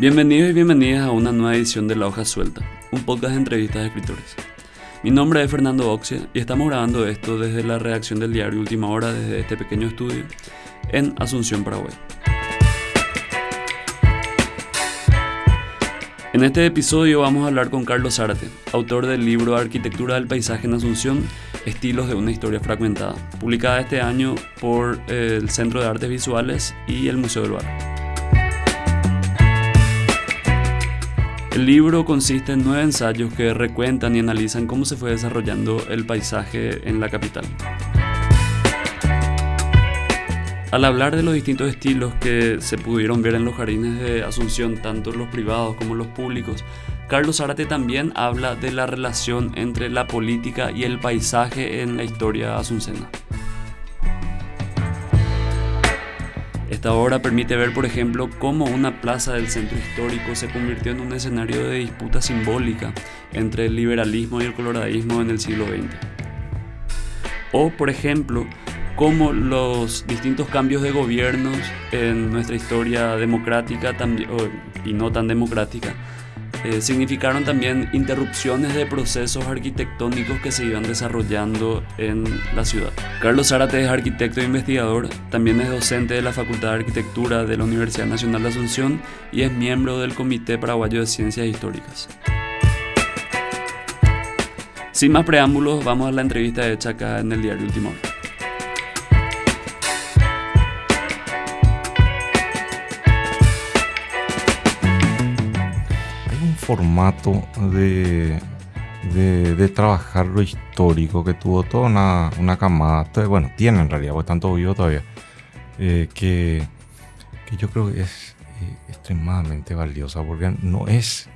Bienvenidos y bienvenidas a una nueva edición de La Hoja Suelta, un podcast de entrevistas de escritores. Mi nombre es Fernando Oxia y estamos grabando esto desde la redacción del diario Última Hora desde este pequeño estudio en Asunción, Paraguay. En este episodio vamos a hablar con Carlos Zárate, autor del libro Arquitectura del Paisaje en Asunción, Estilos de una Historia Fragmentada, publicada este año por el Centro de Artes Visuales y el Museo del Bar. El libro consiste en nueve ensayos que recuentan y analizan cómo se fue desarrollando el paisaje en la capital. Al hablar de los distintos estilos que se pudieron ver en los jardines de Asunción, tanto los privados como los públicos, Carlos Zárate también habla de la relación entre la política y el paisaje en la historia asuncena. Esta obra permite ver, por ejemplo, cómo una plaza del centro histórico se convirtió en un escenario de disputa simbólica entre el liberalismo y el coloradismo en el siglo XX. O, por ejemplo, cómo los distintos cambios de gobiernos en nuestra historia democrática y no tan democrática eh, significaron también interrupciones de procesos arquitectónicos que se iban desarrollando en la ciudad. Carlos Zárate es arquitecto e investigador, también es docente de la Facultad de Arquitectura de la Universidad Nacional de Asunción y es miembro del Comité Paraguayo de Ciencias Históricas. Sin más preámbulos, vamos a la entrevista hecha acá en el diario Último Hora. Formato de, de, trabajar lo histórico que tuvo toda una, una camada, bueno, tiene en realidad, porque están todos vivos todavía, eh, que, que, yo creo que es eh, extremadamente valiosa, porque no es,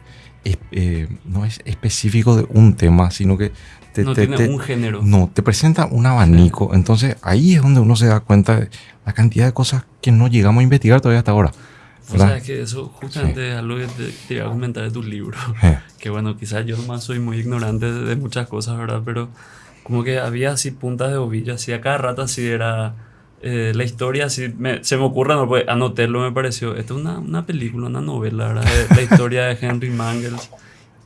eh, no es específico de un tema, sino que te, no tiene un género. No, te presenta un abanico. Entonces ahí es donde uno se da cuenta de la cantidad de cosas que no llegamos a investigar todavía hasta ahora. O sea, que eso justamente es algo que te, iba a comentar de tu libro. Que bueno, quizás yo nomás soy muy ignorante de, muchas cosas, ¿verdad? Pero como que había así puntas de ovillo, así a cada rato así era eh, la historia, así se me ocurre, no, pues anotarlo me pareció. Esta es una, una película, una novela, ¿verdad? la historia de Henry Mangels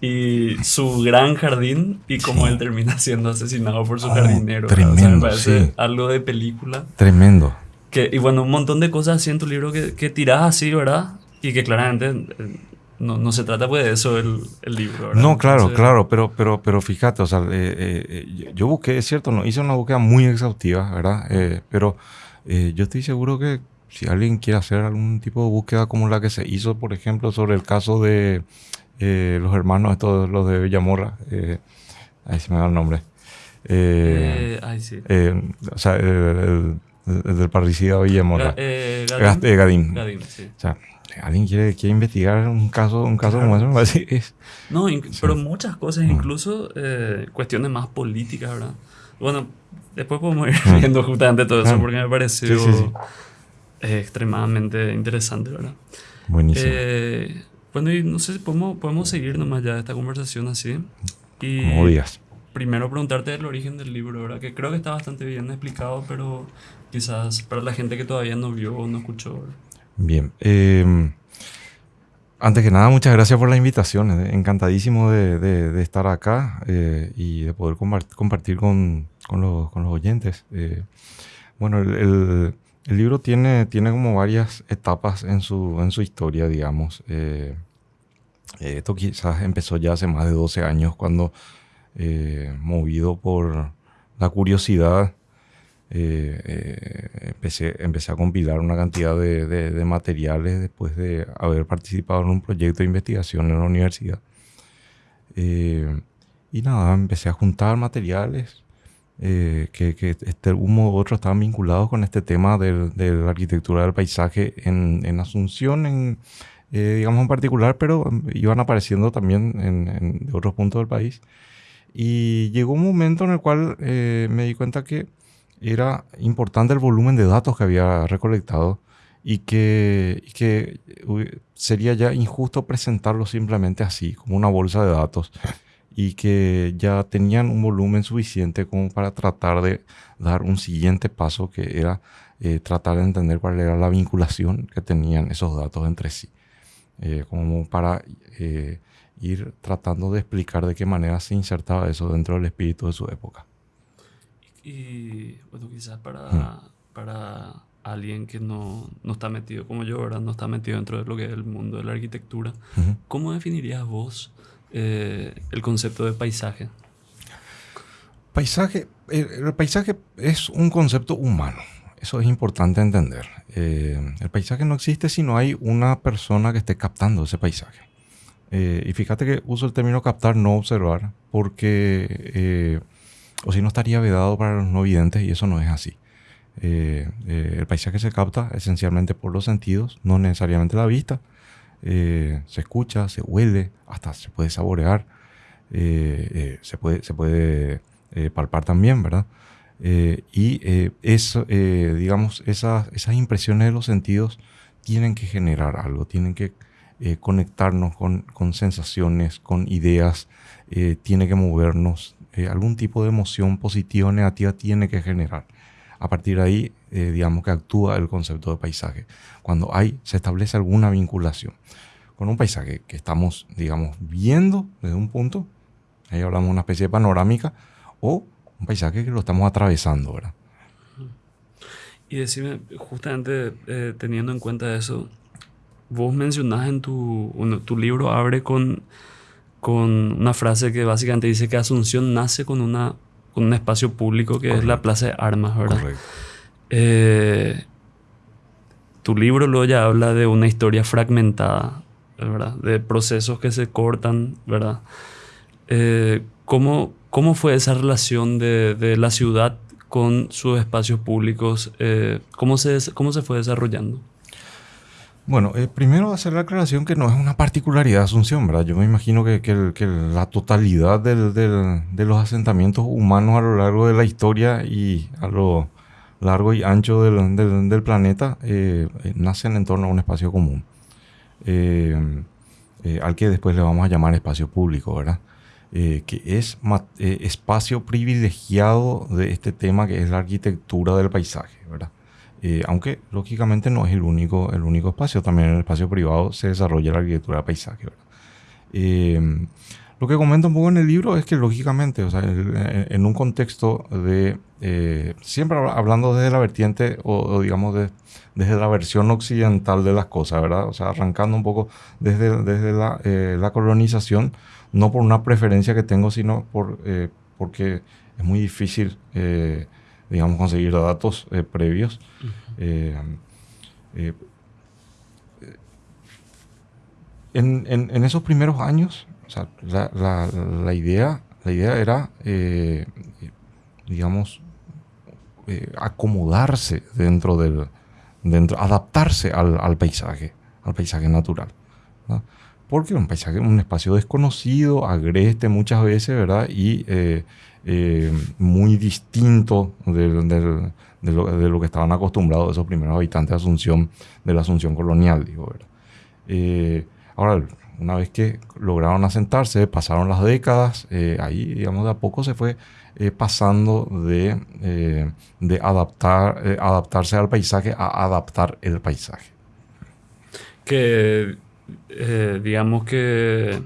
y su gran jardín y cómo él termina siendo asesinado por su oh, jardinero. Tremendo, me parece algo de película. Tremendo. Que, y bueno, un montón de cosas así en tu libro que, que tirás así, ¿verdad? Y que claramente eh, no, no, se trata pues de eso el, el libro. ¿verdad? No, claro, claro, pero, pero, pero fíjate, o sea, eh, eh, yo busqué, es cierto, no hice una búsqueda muy exhaustiva, ¿verdad? pero yo estoy seguro que si alguien quiere hacer algún tipo de búsqueda como la que se hizo, por ejemplo, sobre el caso de los hermanos, estos, los de Villamorra, ahí se me da el nombre. ay, sí. o sea, el del parricida Villamorra. Eh, Gadín. Gadín. Gadín sí. O sea, alguien quiere, quiere investigar un caso, un caso como eso, es. No, pero muchas cosas, mm. incluso eh, cuestiones más políticas, ¿verdad? Bueno, después podemos ir mm. viendo justamente todo eso porque me pareció eh, extremadamente interesante, ¿verdad? Buenísimo. Eh, bueno, y no sé si podemos, podemos seguir nomás ya esta conversación así. Y como días. Primero preguntarte el origen del libro, ¿verdad? Que creo que está bastante bien explicado, pero quizás para la gente que todavía no vio o no escuchó. Bien. Em, antes que nada, muchas gracias por la invitación. Eh, encantadísimo de, estar acá eh, y de poder compartir con, con, los, con los, oyentes. Eh, bueno, el, el, libro tiene, tiene como varias etapas en su, en su historia, digamos. esto quizás empezó ya hace más de 12 años cuando, movido por la curiosidad, eh, eh, empecé, empecé a compilar una cantidad de, de, materiales después de haber participado en un proyecto de investigación en la universidad. Eh, y nada, empecé a juntar materiales que, que este, uno u otro estaban vinculados con este tema de, de la arquitectura del paisaje en, en Asunción, en, digamos en particular, pero iban apareciendo también en, en, de otros puntos del país. Y llegó un momento en el cual me di cuenta que era importante el volumen de datos que había recolectado y que, que sería ya injusto presentarlo simplemente así, como una bolsa de datos, y que ya tenían un volumen suficiente como para tratar de dar un siguiente paso que era eh, tratar de entender cuál era la vinculación que tenían esos datos entre sí. como para ir tratando de explicar de qué manera se insertaba eso dentro del espíritu de su época. Y bueno, quizás para, hmm. para alguien que no, no, está metido como yo, ¿verdad? No está metido dentro de lo que es el mundo de la arquitectura, ¿cómo definirías vos eh, el concepto de paisaje? Paisaje, el, paisaje es un concepto humano. Eso es importante entender. Eh, el paisaje no existe si no hay una persona que esté captando ese paisaje. Eh, y fíjate que uso el término captar, no observar, porque o si no estaría vedado para los no videntes y eso no es así. Eh, eh, el paisaje se capta esencialmente por los sentidos, no necesariamente la vista. Eh, se escucha, se huele, hasta se puede saborear, se puede, se puede palpar también, ¿verdad? y eso, digamos, esas, impresiones de los sentidos tienen que generar algo, tienen que conectarnos con, con, sensaciones, con ideas, tiene que movernos, algún tipo de emoción positiva o negativa tiene que generar. A partir de ahí, eh, digamos que actúa el concepto de paisaje. Cuando hay, se establece alguna vinculación con un paisaje que estamos, digamos, viendo desde un punto, ahí hablamos de una especie de panorámica, o un paisaje que lo estamos atravesando, ¿verdad? Y decime, justamente eh, teniendo en cuenta eso, vos mencionás en tu, tu libro, abre con con una frase que básicamente dice que Asunción nace con, una, con un espacio público que es la Plaza de Armas, ¿verdad? Correcto. Eh, tu libro luego ya habla de una historia fragmentada, ¿verdad? De procesos que se cortan, ¿verdad? Eh, ¿cómo, ¿cómo, fue esa relación de, de, la ciudad con sus espacios públicos? Eh, ¿cómo, se, ¿Cómo se fue desarrollando? Bueno, eh, primero hacer la aclaración que no es una particularidad de Asunción, ¿verdad? Yo me imagino que, la totalidad de los asentamientos humanos a lo largo de la historia y a lo largo y ancho del, planeta eh, eh, nacen en torno a un espacio común, al que después le vamos a llamar espacio público, ¿verdad? que es espacio privilegiado de este tema que es la arquitectura del paisaje, ¿verdad? Eh, aunque lógicamente no es el único, el único espacio, también en el espacio privado se desarrolla la arquitectura de paisaje. Eh, lo que comento un poco en el libro es que lógicamente, o sea, en, un contexto de, eh, siempre hablando desde la vertiente o, digamos desde la versión occidental de las cosas, ¿verdad? O sea, arrancando un poco desde, desde la, la, colonización, no por una preferencia que tengo, sino por, porque es muy difícil digamos, conseguir datos eh, previos. Eh, eh, en, esos primeros años, la, idea, la idea era, digamos, acomodarse dentro del, dentro, adaptarse al, paisaje, al paisaje natural. Porque un paisaje, un espacio desconocido, agreste muchas veces, ¿verdad? Y eh, muy distinto de, lo, que estaban acostumbrados esos primeros habitantes de Asunción, de la Asunción colonial, digo, eh, ahora, una vez que lograron asentarse, pasaron las décadas, eh, ahí, digamos, de a poco se fue pasando de, de adaptar, adaptarse al paisaje a adaptar el paisaje. Que, digamos que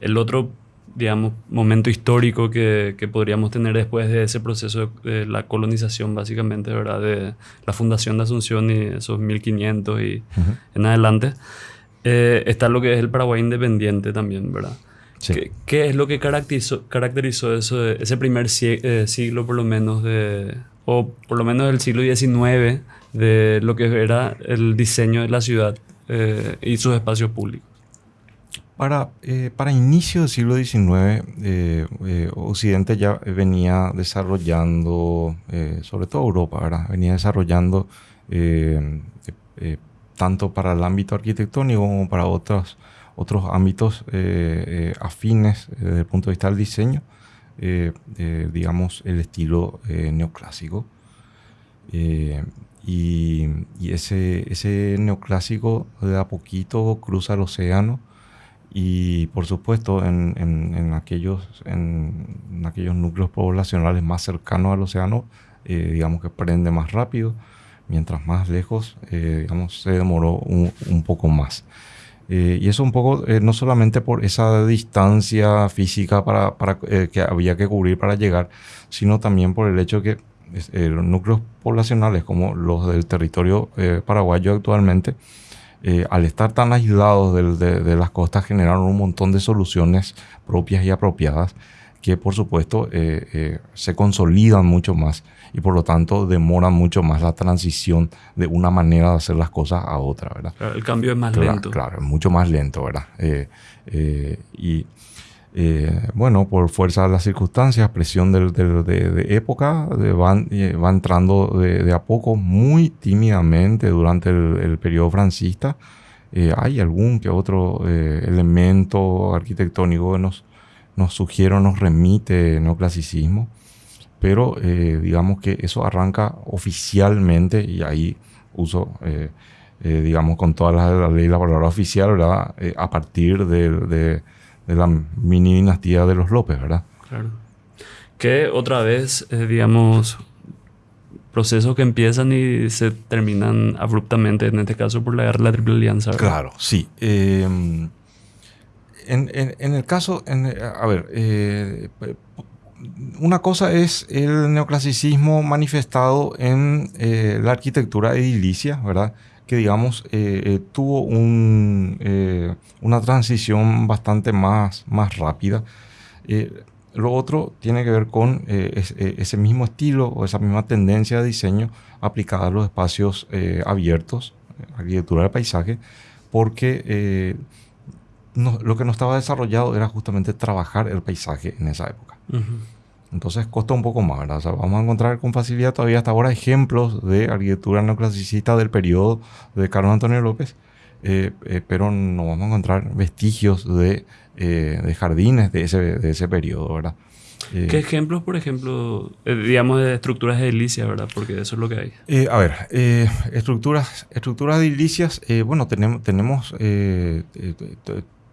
el otro digamos, momento histórico que, que, podríamos tener después de ese proceso de, la colonización, básicamente, ¿verdad? De la fundación de Asunción y esos 1500 y en adelante. Eh, está lo que es el Paraguay independiente también, ¿verdad? ¿Qué, ¿Qué, es lo que caracterizó, caracterizó eso, ese primer eh, siglo, por lo menos, de, o por lo menos del siglo XIX, de lo que era el diseño de la ciudad eh, y sus espacios públicos? Para, eh, para inicio del siglo XIX, eh, eh, Occidente ya venía desarrollando, sobre todo Europa, venía desarrollando tanto para el ámbito arquitectónico como para otros, otros ámbitos afines desde el punto de vista del diseño, digamos, el estilo neoclásico. Y, y, ese, ese neoclásico de a poquito cruza el océano y por supuesto en, en, aquellos, en, aquellos núcleos poblacionales más cercanos al océano, eh, digamos que prende más rápido, mientras más lejos, eh, digamos, se demoró un, un poco más. Eh, y eso un poco, no solamente por esa distancia física para, para que había que cubrir para llegar, sino también por el hecho que los núcleos poblacionales como los del territorio paraguayo actualmente, al estar tan aislados de, de, las costas, generaron un montón de soluciones propias y apropiadas que por supuesto eh, eh, se consolidan mucho más y por lo tanto demoran mucho más la transición de una manera de hacer las cosas a otra, ¿verdad? el cambio es más lento. Claro, es mucho más lento, ¿verdad? Eh, bueno, por fuerza de las circunstancias, presión de, época, van, va entrando de, a poco muy tímidamente durante el, el periodo francista. hay algún que otro elemento arquitectónico que nos nos sugiere nos remite neoclasicismo, pero eh, digamos que eso arranca oficialmente y ahí uso, eh, eh, digamos, con toda la, ley la palabra oficial, ¿verdad? a partir de, la mini dinastía de los López, ¿verdad? Claro. Que otra vez, digamos, procesos que empiezan y se terminan abruptamente, en este caso por la guerra de la Triple Alianza. Claro, sí en, el caso, a ver, eh, una cosa es el neoclasicismo manifestado en eh, la arquitectura edilicia, ¿verdad? Que digamos eh, tuvo una transición bastante más, más rápida. lo otro tiene que ver con ese mismo estilo o esa misma tendencia de diseño aplicada a los espacios abiertos, arquitectura del paisaje, porque lo que no estaba desarrollado era justamente trabajar el paisaje en esa época. Entonces costó un poco más, ¿verdad? vamos a encontrar con facilidad todavía hasta ahora ejemplos de arquitectura neoclasicista del periodo de Carlos Antonio López, eh, eh, pero no vamos a encontrar vestigios de, eh, de jardines de ese, de ese periodo, ¿verdad? ¿Qué ejemplos, por ejemplo, digamos, de estructuras edilicias, verdad? Porque eso es lo que hay. a ver, estructuras, estructuras edilicias, bueno, tenemos, tenemos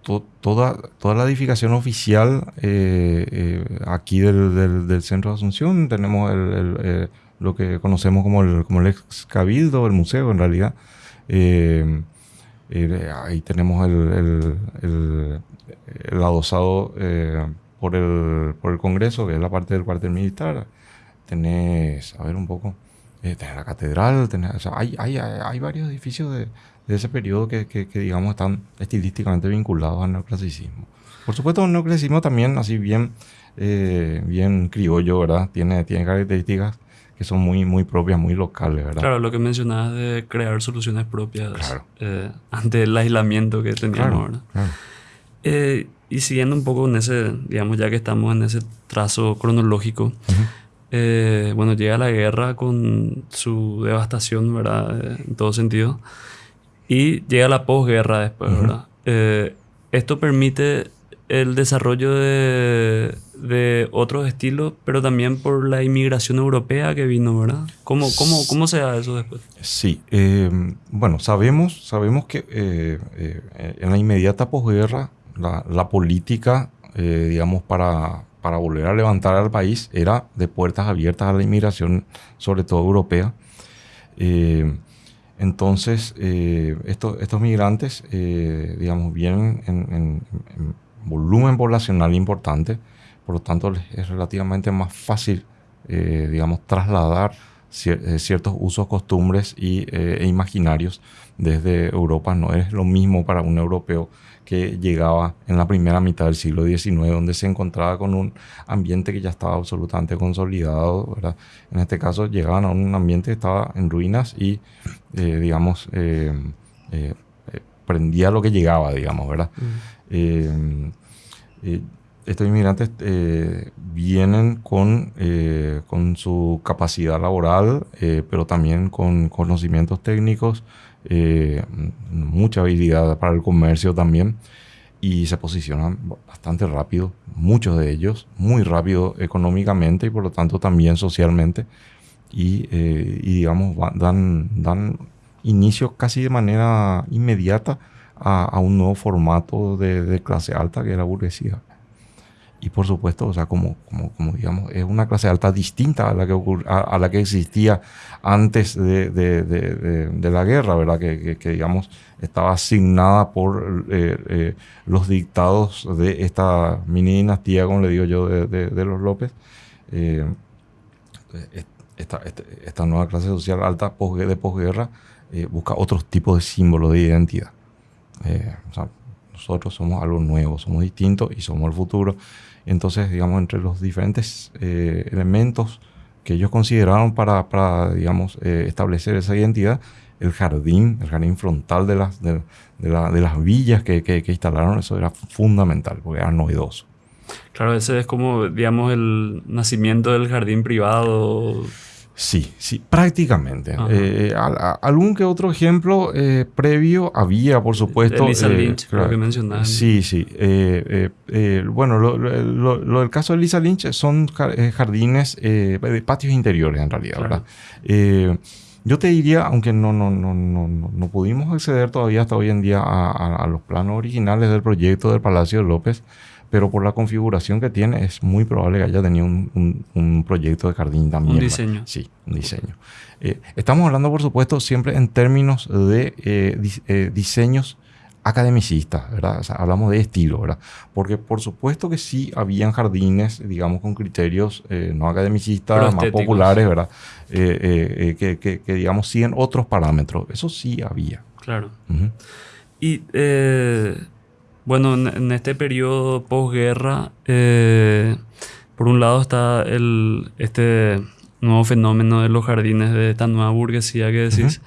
toda, toda la edificación oficial eh, eh, aquí del, del, centro de Asunción. Tenemos el, eh, lo que conocemos como el, ex cabildo, el museo en realidad. ahí tenemos el, el, adosado por, el, por el Congreso, que es la parte del cuartel militar. Tenés, a ver un poco, tenés la catedral, tenés, hay, hay, hay varios edificios de, de ese periodo que, que, digamos, están estilísticamente vinculados al neoclasicismo. Por supuesto, el neoclasicismo también, así bien, eh, bien criollo, ¿verdad? Tiene, tiene características que son muy, muy propias, muy locales, ¿verdad? Claro, lo que mencionabas de crear soluciones propias eh, ante el aislamiento que teníamos, ¿verdad? Eh, y siguiendo un poco en ese, digamos, ya que estamos en ese trazo cronológico, bueno, llega la guerra con su devastación, ¿verdad? en todo sentido. Y llega la posguerra después, ¿verdad? Eh, esto permite el desarrollo de, de, otros estilos, pero también por la inmigración europea que vino, ¿verdad? ¿Cómo, cómo, cómo se da eso después? Sí, em, bueno, sabemos, sabemos que eh, eh, en la inmediata posguerra la, la política, digamos, para, para volver a levantar al país era de puertas abiertas a la inmigración, sobre todo europea. Entonces, eh, estos migrantes, eh, digamos, vienen en, volumen poblacional importante, por lo tanto es relativamente más fácil, eh, digamos, trasladar ciertos usos, costumbres y, e imaginarios desde Europa. No es lo mismo para un europeo que llegaba en la primera mitad del siglo XIX, donde se encontraba con un ambiente que ya estaba absolutamente consolidado. ¿verdad? En este caso llegaban a un ambiente que estaba en ruinas y, eh, digamos, eh, eh, prendía lo que llegaba, digamos, ¿verdad? Mm. estos inmigrantes vienen con, con su capacidad laboral, pero también con conocimientos técnicos, eh, mucha habilidad para el comercio también y se posicionan bastante rápido, muchos de ellos, muy rápido económicamente y por lo tanto también socialmente y, eh, digamos dan, dan inicio casi de manera inmediata a, un nuevo formato de, clase alta que es la burguesía. Y por supuesto, o sea, como, como, digamos, es una clase alta distinta a la que, a, la que existía antes de, de, la guerra, ¿verdad? Que, que, digamos, estaba asignada por eh, eh, los dictados de esta mini dinastía, como le digo yo, de, los López. Eh, esta, este, esta, nueva clase social alta de posguerra busca otros tipos de símbolos de identidad. Nosotros somos algo nuevo, somos distintos y somos el futuro. Entonces, digamos, entre los diferentes eh, elementos que ellos consideraron para, para digamos, eh, establecer esa identidad, el jardín, el jardín frontal de las, de, las villas que, que, que, instalaron, eso era fundamental, porque era novedoso. Claro, ese es como, digamos, el nacimiento del jardín privado Sí, sí, prácticamente. Eh, algún que otro ejemplo eh, previo había, por supuesto. Elisa eh, Lynch, creo que mencionaste. Sí, sí. bueno, lo, del caso de Lisa Lynch son jardines, patios interiores en realidad, ¿verdad? yo te diría, aunque no, no, no, no, no pudimos acceder todavía hasta hoy en día a, a los planos originales del proyecto del Palacio de López, pero por la configuración que tiene es muy probable que haya tenido un, un, proyecto de jardín también. Un diseño. Sí, un diseño. Eh, estamos hablando, por supuesto, siempre en términos de eh, eh, diseños academicistas, ¿verdad? O sea, hablamos de estilo, ¿verdad? Porque por supuesto que sí habían jardines, digamos, con criterios no academicistas, más populares, ¿verdad? Que, que, digamos, siguen otros parámetros. Eso sí había. Claro. Y bueno, en, este periodo posguerra, eh, por un lado está el, este nuevo fenómeno de los jardines de esta nueva burguesía que decís,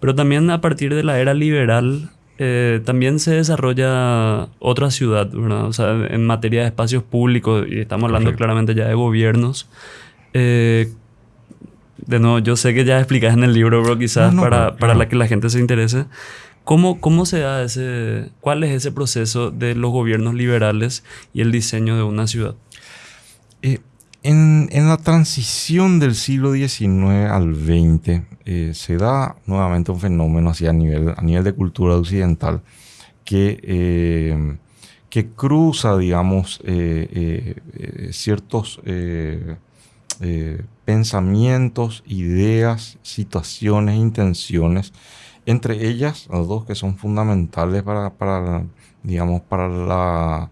pero también a partir de la era liberal eh, también se desarrolla otra ciudad, ¿verdad? O sea, en materia de espacios públicos, y estamos hablando claramente ya de gobiernos. Eh, de nuevo, yo sé que ya explicas en el libro, pero quizás para, para la que la gente se interese. ¿Cómo, ¿Cómo se da ese, cuál es ese proceso de los gobiernos liberales y el diseño de una ciudad? Eh, en, en, la transición del siglo XIX al XX eh, se da nuevamente un fenómeno así a nivel, a nivel de cultura occidental que, eh, que cruza, digamos, ciertos pensamientos, ideas, situaciones, intenciones entre ellas, las dos que son fundamentales para, para digamos, para la,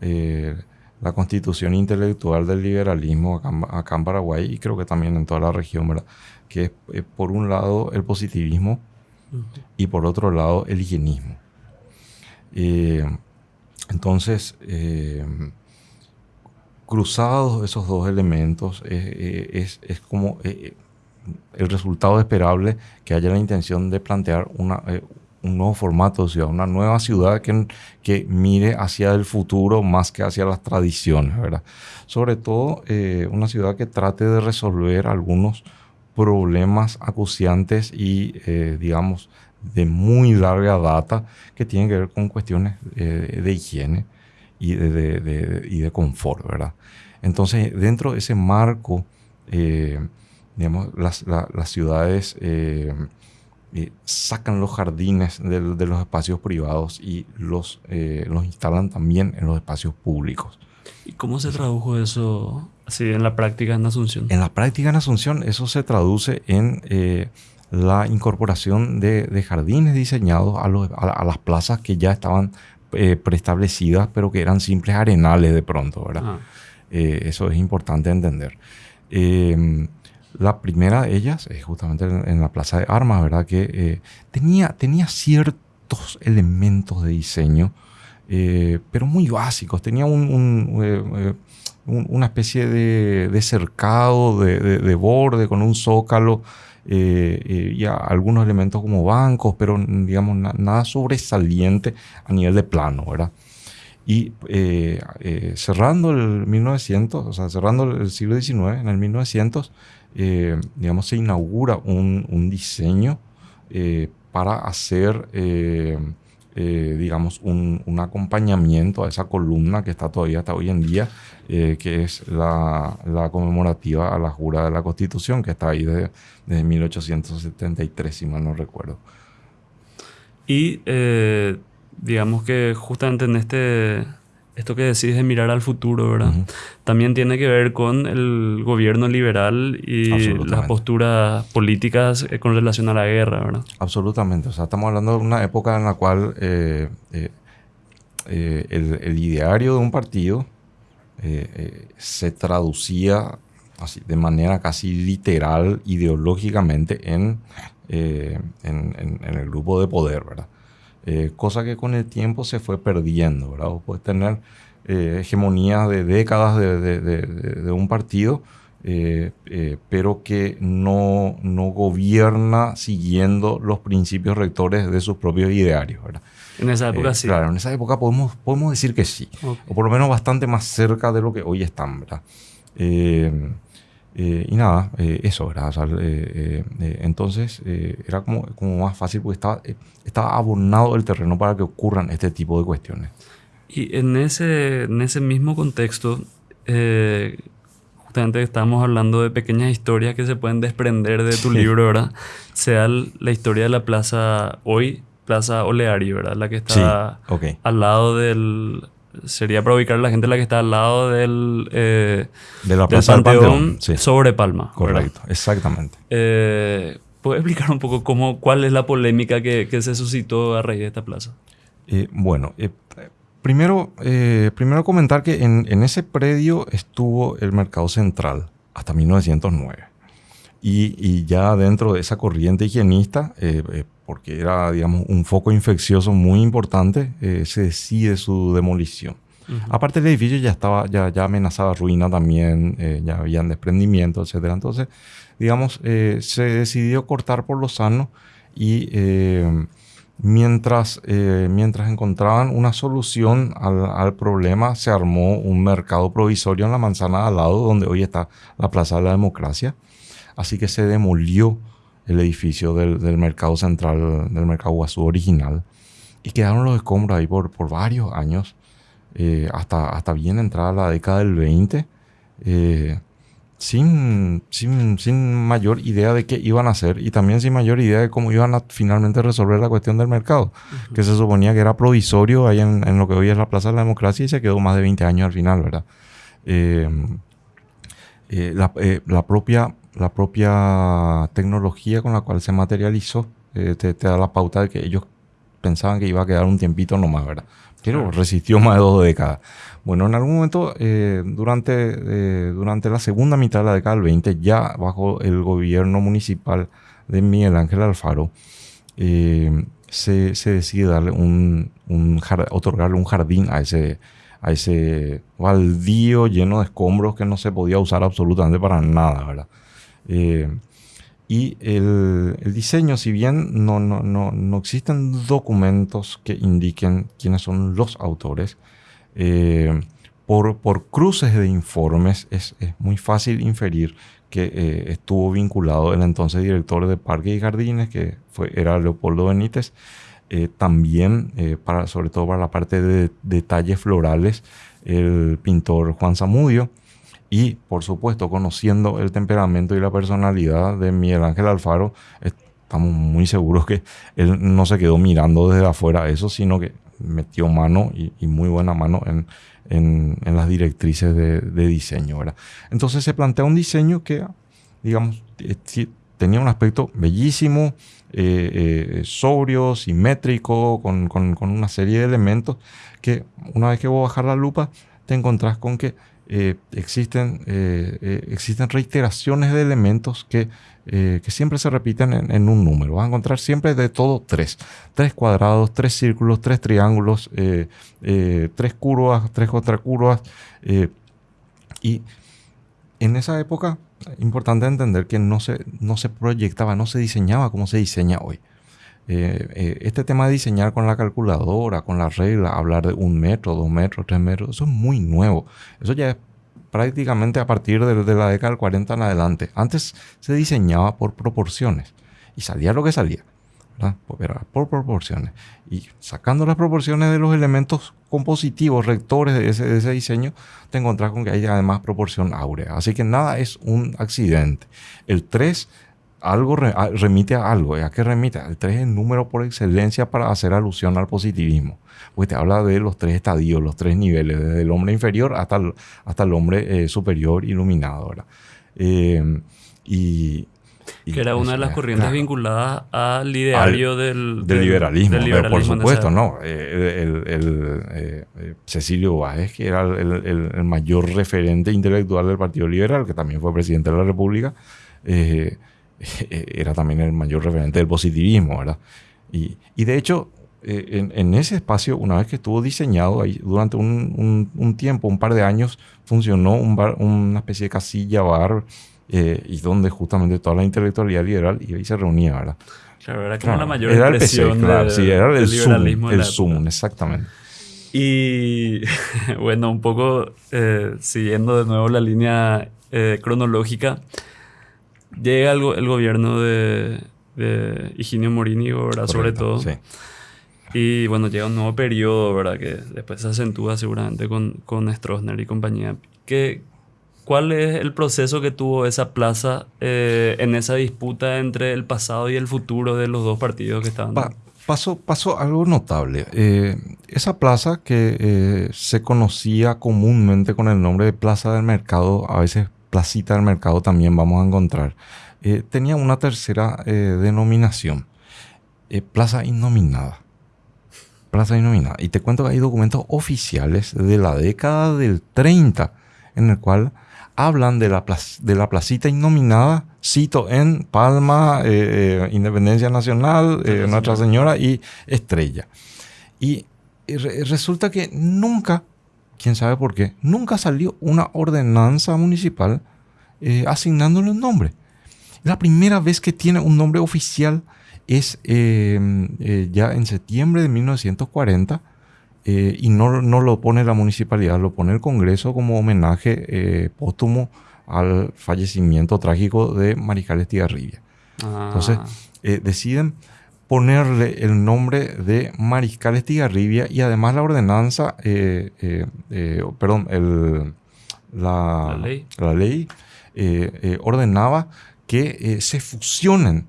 eh, la constitución intelectual del liberalismo acá, en Paraguay y creo que también en toda la región, ¿verdad? Que es, eh, por un lado el positivismo y por otro lado el higienismo. Eh, entonces, cruzados esos dos elementos, es, es como el resultado esperable que haya la intención de plantear una, eh, un nuevo formato de ciudad, una nueva ciudad que, que mire hacia el futuro más que hacia las tradiciones, ¿verdad? Sobre todo eh, una ciudad que trate de resolver algunos problemas acuciantes y, eh, digamos, de muy larga data que tienen que ver con cuestiones de higiene y de, y de confort, ¿verdad? Entonces, dentro de ese marco digamos, las, las ciudades eh, eh, sacan los jardines de, los espacios privados y los, eh, los instalan también en los espacios públicos. ¿Y cómo se tradujo eso así en la práctica en Asunción? En la práctica en Asunción eso se traduce en la incorporación de, jardines diseñados a, los, a, las plazas que ya estaban preestablecidas, pero que eran simples arenales de pronto, ¿verdad? Ah. eso es importante entender. La primera de ellas es justamente en, la Plaza de Armas, ¿verdad? Que eh, tenía, tenía ciertos elementos de diseño, eh, pero muy básicos. Tenía eh, una especie de, cercado, de, borde con un zócalo y algunos elementos como bancos, pero digamos nada sobresaliente a nivel de plano, ¿verdad? Y cerrando el 1900, o sea, cerrando el siglo XIX, en el 1900, eh, digamos, se inaugura un, diseño eh, para hacer, eh, digamos, un, acompañamiento a esa columna que está todavía hasta hoy en día, que es la, conmemorativa a la jura de la Constitución, que está ahí desde, desde 1873, si mal no recuerdo. Y digamos que justamente en este esto que decís de mirar al futuro, ¿verdad? También tiene que ver con el gobierno liberal y las posturas políticas eh, con relación a la guerra, ¿verdad? Absolutamente. O sea, estamos hablando de una época en la cual eh, eh, el, ideario de un partido se traducía así, de manera casi literal, ideológicamente, en, en, el grupo de poder, ¿verdad? Eh, cosa que con el tiempo se fue perdiendo, ¿verdad? puedes tener eh, hegemonías de décadas de, un partido, eh, pero que no, no gobierna siguiendo los principios rectores de sus propios idearios, ¿verdad? En esa época sí. Claro, en esa época podemos, podemos decir que sí, o por lo menos bastante más cerca de lo que hoy están, ¿verdad? Eh, y nada, eh, eso, ¿verdad? Eh, entonces era como, como más fácil porque estaba, estaba abonado el terreno para que ocurran este tipo de cuestiones. Y en ese, en ese mismo contexto, justamente estamos hablando de pequeñas historias que se pueden desprender de tu libro, ¿verdad? Sea la historia de la plaza hoy, Plaza Oleari, ¿verdad? La que está al lado del sería para ubicar a la gente la que está al lado del, eh, de la Plaza del Panteón, sobre Palma. Correcto, exactamente. Eh, ¿Puedes explicar un poco cómo, cuál es la polémica que, que se suscitó a raíz de esta plaza? Eh, bueno, primero, primero comentar que en, en, ese predio estuvo el Mercado Central hasta 1909. Y, y ya dentro de esa corriente higienista, porque era, digamos, un foco infeccioso muy importante, eh, se decide su demolición. Aparte el edificio ya estaba, ya, ya amenazaba ruina también, eh, ya habían desprendimiento, etc. Entonces, digamos, eh, se decidió cortar por lo sano y mientras, mientras encontraban una solución al, al, problema, se armó un mercado provisorio en la manzana al lado, donde hoy está la Plaza de la Democracia. Así que se demolió el edificio del, mercado central, del mercado Guazú original. Y quedaron los escombros ahí por, por varios años, eh, hasta, hasta bien entrada la década del 20, eh, sin, sin, sin, mayor idea de qué iban a hacer y también sin mayor idea de cómo iban a finalmente resolver la cuestión del mercado, que se suponía que era provisorio ahí en, en, lo que hoy es la Plaza de la Democracia y se quedó más de 20 años al final, ¿verdad? Eh, la, la, propia la propia tecnología con la cual se materializó eh, te, da la pauta de que ellos pensaban que iba a quedar un tiempito nomás, ¿verdad? Pero resistió más de dos décadas. Bueno, en algún momento, eh, durante, eh, durante la segunda mitad de la década del 20, ya bajo el gobierno municipal de Miguel Ángel Alfaro, se, se, decide darle un, un otorgarle un jardín a ese, a ese baldío lleno de escombros que no se podía usar absolutamente para nada, ¿verdad? Eh, y el, diseño, si bien no, no, no, no, existen documentos que indiquen quiénes son los autores, eh, por, por, cruces de informes es, es muy fácil inferir que eh, estuvo vinculado el entonces director de Parques y Jardines, que fue, era Leopoldo Benítez, también, para, sobre todo para la parte de detalles florales, el pintor Juan Zamudio, y, por supuesto, conociendo el temperamento y la personalidad de Miguel Ángel Alfaro, estamos muy seguros que él no se quedó mirando desde afuera eso, sino que metió mano y, muy buena mano en, en, las directrices de, de, diseño. ¿verdad? Entonces se plantea un diseño que, digamos, eh, tenía un aspecto bellísimo, eh, eh, sobrio, simétrico, con, con, con, una serie de elementos que una vez que vos bajar la lupa, te encontrás con que eh, existen, eh, eh, existen reiteraciones de elementos que, que siempre se repiten en, un número. Vas a encontrar siempre de todo tres. Tres cuadrados, tres círculos, tres triángulos, tres curvas, tres contracurvas. y en esa época, importante entender que no se, no se proyectaba, no se diseñaba como se diseña hoy. Este tema de diseñar con la calculadora, con la regla, hablar de un metro, dos metros, tres metros, eso es muy nuevo. Eso ya es prácticamente a partir de, la década del 40 en adelante. Antes se diseñaba por proporciones y salía lo que salía. Pues era por proporciones. Y sacando las proporciones de los elementos compositivos, rectores de ese, de ese, diseño, te encontrás con que hay además proporción áurea. Así que nada es un accidente. El 3 algo remite a algo. ¿A qué remite? El 3 es el número por excelencia para hacer alusión al positivismo. Pues te habla de los tres estadios, los tres niveles, desde el hombre inferior hasta el, hasta el hombre eh, superior iluminado. ¿verdad? Eh, y, que era una de las corrientes vinculadas al ideario del, liberalismo. por supuesto, ¿no? Eh, el, Cecilio Báez, que era el, mayor referente intelectual del Partido Liberal, que también fue presidente de la República, era también el mayor referente del positivismo, ¿verdad? Y, y de hecho, eh, en, ese espacio, una vez que estuvo diseñado, ahí, durante un, tiempo, un par de años, funcionó un bar, una especie de casilla, bar, eh, y donde justamente toda la intelectualidad liberal y se reunía, ¿verdad? Claro, era como la mayor era el claro, sí, era el liberalismo. el Zoom, exactamente. Y bueno, un poco eh, siguiendo de nuevo la línea cronológica, llega el, el gobierno de, de Higinio Morini, ¿verdad? Sobre todo. Sí. Y bueno, llega un nuevo periodo, ¿verdad? Que después se acentúa seguramente con, con Stroessner y compañía. ¿Qué, ¿Cuál es el proceso que tuvo esa plaza eh, en esa disputa entre el pasado y el futuro de los dos partidos que estaban? pasó, pasó algo notable. Eh, esa plaza que eh, se conocía comúnmente con el nombre de Plaza del Mercado, a veces Placita del Mercado también vamos a encontrar, tenía una tercera denominación, Plaza Innominada. Plaza Innominada. Y te cuento que hay documentos oficiales de la década del 30 en el cual hablan de la, de la placita innominada, cito en Palma, eh, eh, Independencia Nacional, eh, Nuestra Señora y Estrella. Y resulta que nunca, quién sabe por qué, nunca salió una ordenanza municipal asignándole un nombre. La primera vez que tiene un nombre oficial es em, eh, ya en septiembre de 1940 eh, y no, no, lo pone la municipalidad, lo pone el Congreso como homenaje eh, póstumo al fallecimiento trágico de Mariscal Estigarribia. Ah. Entonces deciden ponerle el nombre de Mariscal Estigarribia y además la ordenanza, perdón, el, la, la ley, ordenaba que se fusionen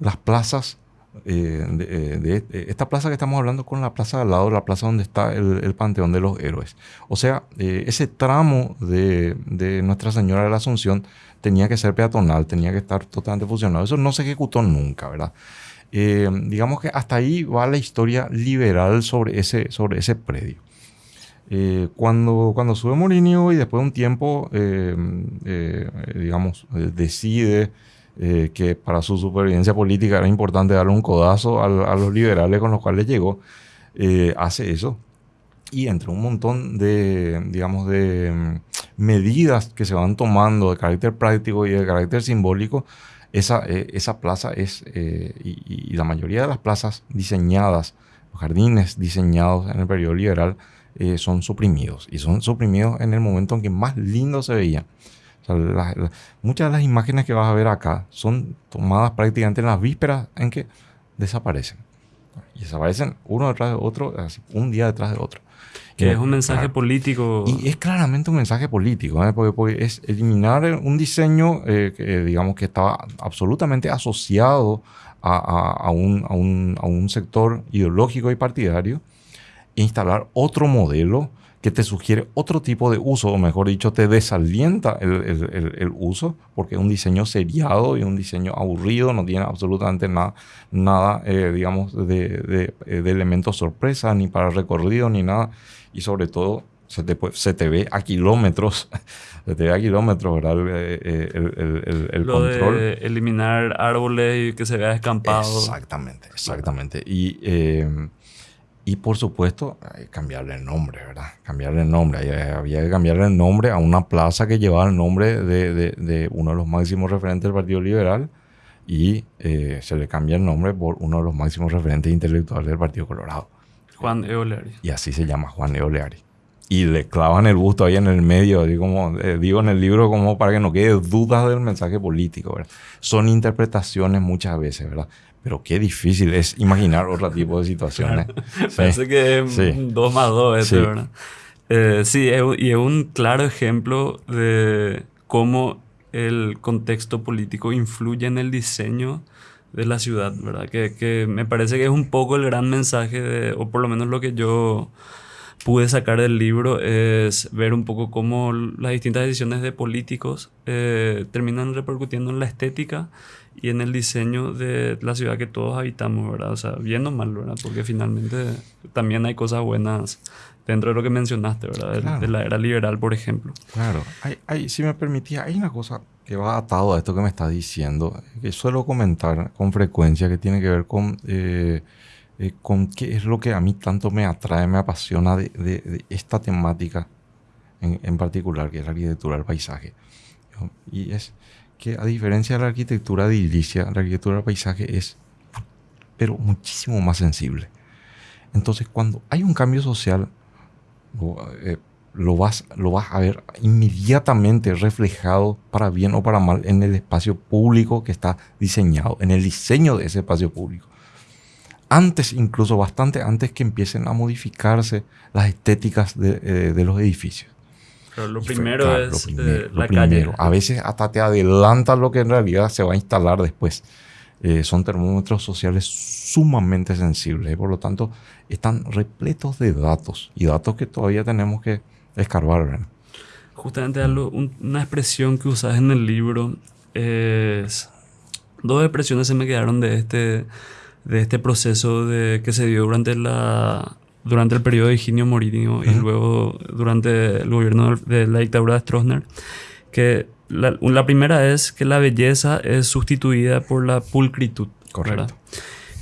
las plazas eh, de, eh, esta plaza que estamos hablando con la plaza al lado, la plaza donde está el, Panteón de los Héroes. O sea, eh, ese tramo de, Nuestra Señora de la Asunción tenía que ser peatonal, tenía que estar totalmente fusionado. Eso no se ejecutó nunca, ¿verdad? Digamos que hasta ahí va la historia liberal sobre ese, sobre ese predio. cuando, cuando sube Morinio y después de un tiempo, digamos, decide eh, que para su supervivencia política era importante darle un codazo a, los liberales con los cuales llegó, eh, hace eso. Y entre un montón de, digamos, de mm, medidas que se van tomando de carácter práctico y de carácter simbólico, esa, eh, esa plaza es, y, la mayoría de las plazas diseñadas, los jardines diseñados en el periodo liberal, son suprimidos. Y son suprimidos en el momento en que más lindo se veían muchas de las imágenes que vas a ver acá son tomadas prácticamente en las vísperas en que desaparecen. Y desaparecen uno detrás de otro, un día detrás de otro. Que es un mensaje político. Y es claramente un mensaje político, ¿eh? porque, es eliminar un diseño eh, que, digamos, que estaba absolutamente asociado a, un, a, un, a un sector ideológico y partidario e instalar otro modelo que te sugiere otro tipo de uso, o mejor dicho, te desalienta el, uso, porque es un diseño seriado y un diseño aburrido, no tiene absolutamente nada, nada eh, digamos, de, elementos sorpresa, ni para recorrido, ni nada. Y sobre todo, se te, se te ve a kilómetros, se te ve a kilómetros, ¿verdad? El, eh, el control. De eliminar árboles y que se vea escampado. Exactamente, exactamente. Y... Eh, y por supuesto, cambiarle el nombre, ¿verdad? Cambiarle el nombre. Había que cambiarle el nombre a una plaza que llevaba el nombre de, uno de los máximos referentes del Partido Liberal y eh, se le cambia el nombre por uno de los máximos referentes intelectuales del Partido Colorado. Juan Eoleari. Y así se llama Juan Eoleari. Y le clavan el busto ahí en el medio, digo, como, eh, digo en el libro como para que no quede dudas del mensaje político, ¿verdad? Son interpretaciones muchas veces, ¿verdad? Pero qué difícil es imaginar otro tipo de situaciones. Parece que es dos más dos, este, ¿verdad? Eh, sí, y es un claro ejemplo de cómo el contexto político influye en el diseño de la ciudad, ¿verdad? Que, que me parece que es un poco el gran mensaje, de, o por lo menos lo que yo pude sacar del libro es ver un poco cómo las distintas decisiones de políticos eh, terminan repercutiendo en la estética y en el diseño de la ciudad que todos habitamos, ¿verdad? O sea, bien o mal, ¿verdad? Porque finalmente también hay cosas buenas dentro de lo que mencionaste, ¿verdad? De, la era liberal, por ejemplo. Claro. Hay, si me permitía, hay una cosa que va atado a esto que me está diciendo, que suelo comentar con frecuencia, que tiene que ver con... Eh, eh, con qué es lo que a mí tanto me atrae, me apasiona de, esta temática en, particular, que es la arquitectura del paisaje. Y es que a diferencia de la arquitectura de edilicia, la arquitectura del paisaje es, pero muchísimo más sensible. Entonces, cuando hay un cambio social, eh, lo, vas, lo vas a ver inmediatamente reflejado para bien o para mal en el espacio público que está diseñado, en el diseño de ese espacio público antes, incluso bastante antes que empiecen a modificarse las estéticas de, eh, los edificios. Pero lo primero es eh, la calle. A veces hasta te adelanta lo que en realidad se va a instalar después. Eh, son termómetros sociales sumamente sensibles y por lo tanto están repletos de datos y datos que todavía tenemos que escarbar. Justamente una expresión que usas en el libro es... Dos expresiones se me quedaron de este de este proceso de, que se dio durante, la, durante el periodo de Higinio Morinio y luego durante el gobierno de la dictadura de Stroessner, que la, la, primera es que la belleza es sustituida por la pulcritud. Correcto.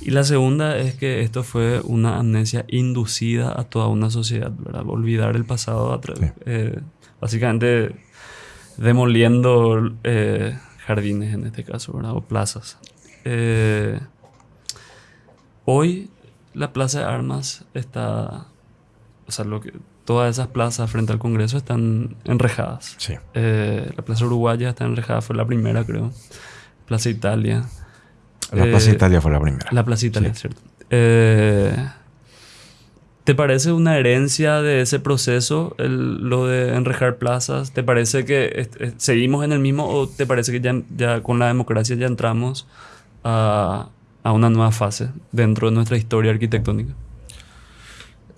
Y la segunda es que esto fue una amnesia inducida a toda una sociedad, ¿verdad? Olvidar el pasado, a eh, básicamente demoliendo eh, jardines en este caso, ¿verdad? O plazas. Eh, Hoy la Plaza de Armas está, o sea, lo que, todas esas plazas frente al Congreso están enrejadas. Sí. Eh, la Plaza Uruguaya está enrejada, fue la primera, creo. Plaza Italia. La Plaza eh, Italia fue la primera. La Plaza Italia, cierto. Eh, ¿Te parece una herencia de ese proceso, lo de enrejar plazas? ¿Te parece que seguimos en el mismo o te parece que ya, ya con la democracia ya entramos a, a una nueva fase dentro de nuestra historia arquitectónica?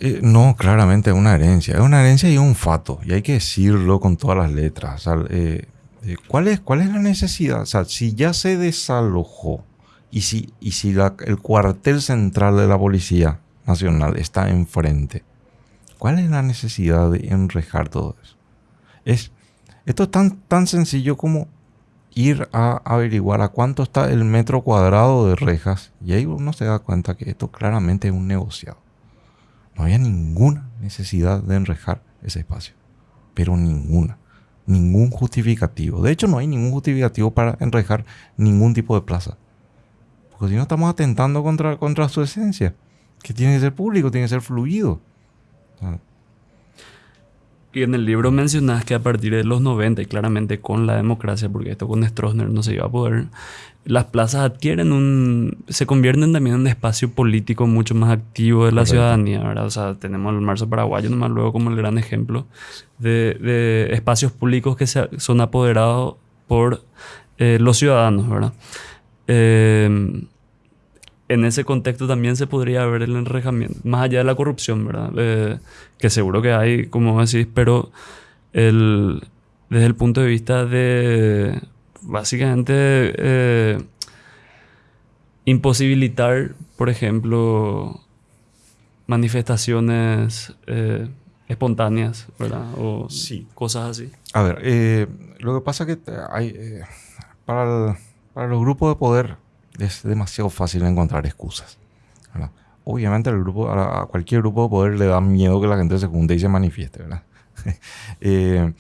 Eh, no, claramente es una herencia. Es una herencia y un fato. Y hay que decirlo con todas las letras. Eh, eh, ¿cuál, es, ¿Cuál es la necesidad? Si ya se desalojó y si, y si el cuartel central de la Policía Nacional está enfrente, ¿cuál es la necesidad de enrejar todo eso? Es, esto es tan, tan sencillo como ir a averiguar a cuánto está el metro cuadrado de rejas y ahí uno se da cuenta que esto claramente es un negociado. No había ninguna necesidad de enrejar ese espacio, pero ninguna, ningún justificativo. De hecho, no hay ningún justificativo para enrejar ningún tipo de plaza. Porque si no estamos atentando contra, contra su esencia, que tiene que ser público, tiene que ser fluido. Y en el libro mencionas que a partir de los 90, y claramente con la democracia, porque esto con Stroessner no se iba a poder, las plazas adquieren un. se convierten también en un espacio político mucho más activo de la ciudadanía, ¿verdad? O sea, tenemos el Marzo Paraguayo nomás luego como el gran ejemplo de, de espacios públicos que se, son apoderados por eh, los ciudadanos, ¿verdad? Eh, en ese contexto también se podría ver el enrejamiento, más allá de la corrupción, ¿verdad? Eh, que seguro que hay, como decís, pero el, desde el punto de vista de básicamente eh, imposibilitar, por ejemplo, manifestaciones eh, espontáneas, ¿verdad? O sí. cosas así. A ver, lo que pasa es que hay, para, para los grupos de poder es demasiado fácil encontrar excusas. Obviamente el grupo, a, cualquier grupo de poder le da miedo que la gente se junte y se manifieste. ¿verdad? Eh,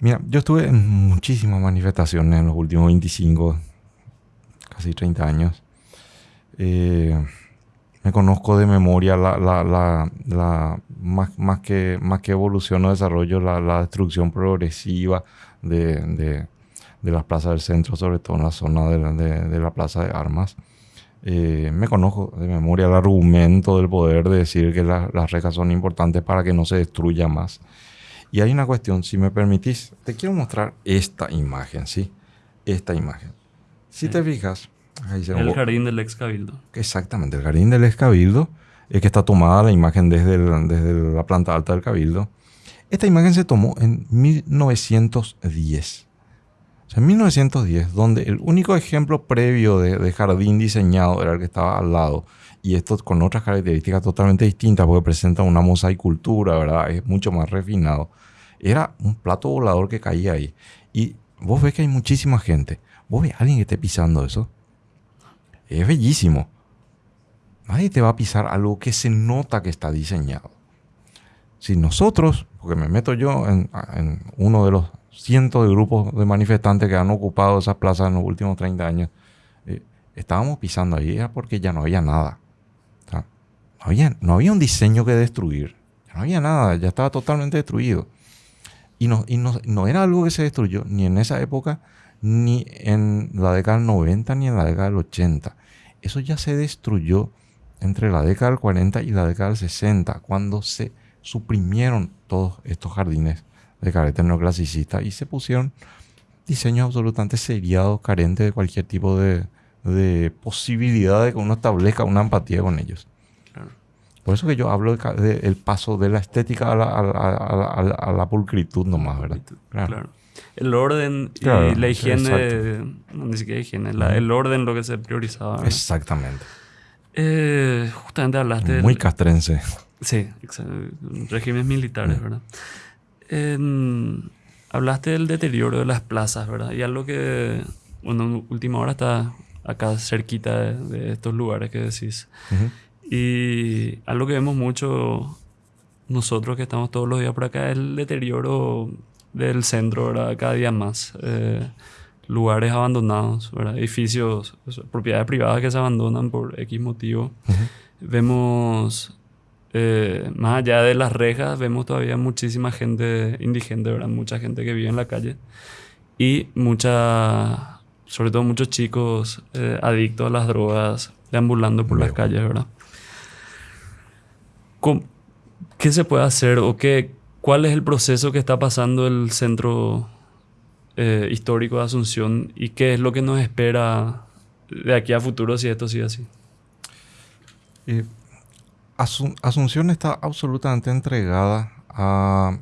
mira, yo estuve en muchísimas manifestaciones en los últimos 25, casi 30 años. Eh, me conozco de memoria la, la, la, más, más, que, más que evolución o desarrollo, la, destrucción progresiva de las plazas del centro, sobre todo en la zona de, la plaza de armas. Eh, me conozco de memoria el argumento del poder de decir que las rejas son importantes para que no se destruya más. Y hay una cuestión, si me permitís, te quiero mostrar esta imagen, ¿sí? Esta imagen. Si te fijas, ahí se El jardín del ex cabildo. Exactamente, el jardín del ex cabildo, es que está tomada la imagen desde, desde la planta alta del cabildo. Esta imagen se tomó en 1910. En 1910, donde el único ejemplo previo de, de jardín diseñado era el que estaba al lado y esto con otras características totalmente distintas porque presenta una mosaicultura, ¿verdad? Es mucho más refinado. Era un plato volador que caía ahí. Y vos ves que hay muchísima gente. Vos ves a alguien que esté pisando eso. Es bellísimo. Nadie te va a pisar algo que se nota que está diseñado. Si nosotros, porque me meto yo en, uno de los cientos de grupos de manifestantes que han ocupado esas plazas en los últimos 30 años, eh, estábamos pisando ahí, porque ya no había nada no había un diseño que destruir. No había nada, ya estaba totalmente destruido. Y, no, y no, era algo que se destruyó ni en esa época, ni en la década del 90, ni en la década del 80. Eso ya se destruyó entre la década del 40 y la década del 60, cuando se suprimieron todos estos jardines de carácter neoclasicista y se pusieron diseños absolutamente seriados, carentes de cualquier tipo de, de posibilidad de que uno establezca una empatía con ellos. Por eso que yo hablo del paso de la estética a la, a la, pulcritud nomás, ¿verdad? Claro. El orden y la higiene, no, ni siquiera higiene, el orden lo que se priorizaba. Exactamente. Eh, justamente hablaste... Muy castrense. Sí, regímenes militares, ¿verdad? Hablaste del deterioro de las plazas, ¿verdad? Y algo que, bueno, en última hora está acá cerquita de, estos lugares que decís. Y algo que vemos mucho nosotros que estamos todos los días por acá es el deterioro del centro, ¿verdad? Cada día más. Eh, lugares abandonados, ¿verdad? Edificios, propiedades privadas que se abandonan por X motivo. Vemos, eh, más allá de las rejas, vemos todavía muchísima gente indigente, ¿verdad? Mucha gente que vive en la calle. Y mucha, sobre todo muchos chicos eh, adictos a las drogas, deambulando por las calles, ¿verdad? ¿Qué se puede hacer o qué, cuál es el proceso que está pasando el centro eh, histórico de Asunción y qué es lo que nos espera de aquí a futuro si esto sigue así? Eh, Asunción está absolutamente entregada a,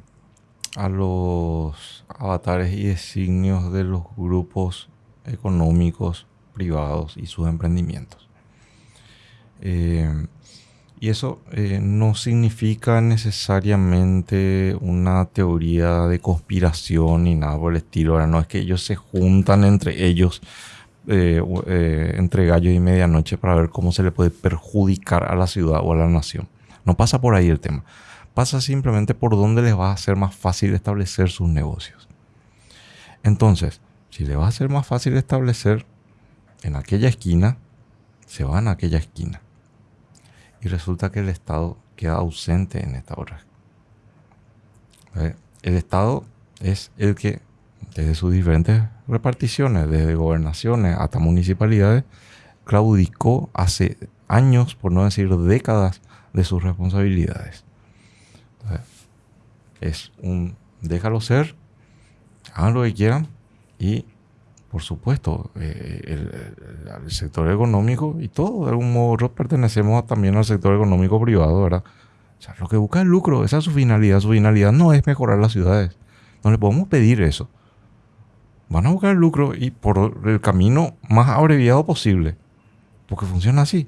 a los avatares y designios de los grupos económicos privados y sus emprendimientos. Eh, y eso eh, no significa necesariamente una teoría de conspiración ni nada por el estilo. Ahora no es que ellos se juntan entre ellos, eh, eh, entre gallos y medianoche, para ver cómo se le puede perjudicar a la ciudad o a la nación. No pasa por ahí el tema. Pasa simplemente por dónde les va a ser más fácil establecer sus negocios. Entonces, si le va a ser más fácil establecer en aquella esquina, se van a aquella esquina y resulta que el Estado queda ausente en esta obra. El Estado es el que, desde sus diferentes reparticiones, desde gobernaciones hasta municipalidades, claudicó hace años, por no decir décadas, de sus responsabilidades. es un déjalo ser, hagan lo que quieran y por supuesto, eh, el, sector económico y todo, de algún modo, pertenecemos también al sector económico privado, ¿verdad? Lo que busca es lucro, esa es su finalidad. Su finalidad no es mejorar las ciudades. No le podemos pedir eso. Van a buscar el lucro y por el camino más abreviado posible. Porque funciona así.